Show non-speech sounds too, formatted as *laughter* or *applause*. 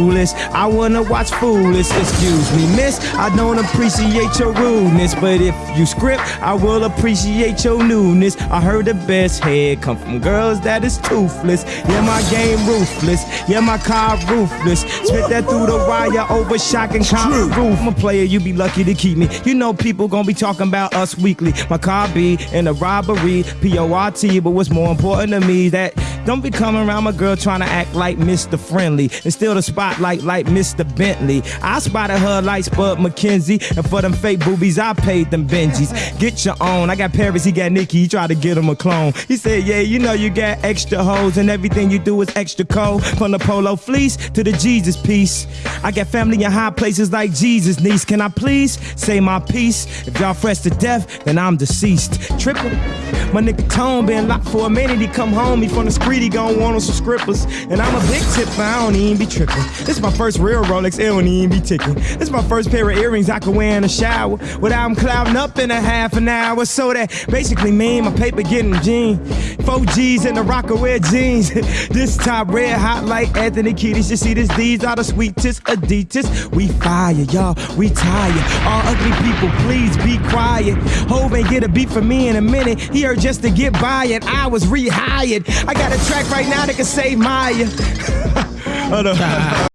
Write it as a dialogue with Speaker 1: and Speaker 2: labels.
Speaker 1: foolish. I wanna watch foolish. Excuse me, miss. I don't appreciate your rudeness, but if you script, I will appreciate your newness. I heard the best head come from girls that is toothless. Yeah, my game ruthless. Yeah, my car ruthless. Spit that through the wire over shocking concrete roof. I'm a player, you be lucky to keep me. You know people gonna be talking about us weekly. My car be in a robbery, P-O-R-T, but what's more important to me that don't be coming around my girl trying to act like Mr. Friendly and steal the spotlight like Mr. Bentley. I spotted her like Spud MacKenzie, and for them fake boobies, I paid them Benjis. Get your own. I got Paris, he got Nicky, he tried to get him a clone. He said, Yeah, you know you got extra hoes, and everything you do is extra cold. From the polo fleece to the Jesus piece. I got family in high places like Jesus' niece. Can I please say my piece? If y'all fresh to death, then I'm deceased. Triple. My nigga Tone been locked for a minute. He come home, he from the street, he gon' want on some scrippers. And I'm a big tipper, I don't even be tripping. This is my first real Rolex, it don't even be ticking. This is my first pair of earrings I can wear in the shower without them clouding up in a half an hour. So that basically mean my paper getting gene. Four G's in the Rocawear jeans. *laughs* this top red hot like Anthony Kiedis. You see this, these are the sweetest Adidas. We fire, y'all, we tired. All ugly people, please be quiet. Hove ain't get a beat for me in a minute. He heard just to get by and I was rehired. I got a track right now that can save *laughs* on.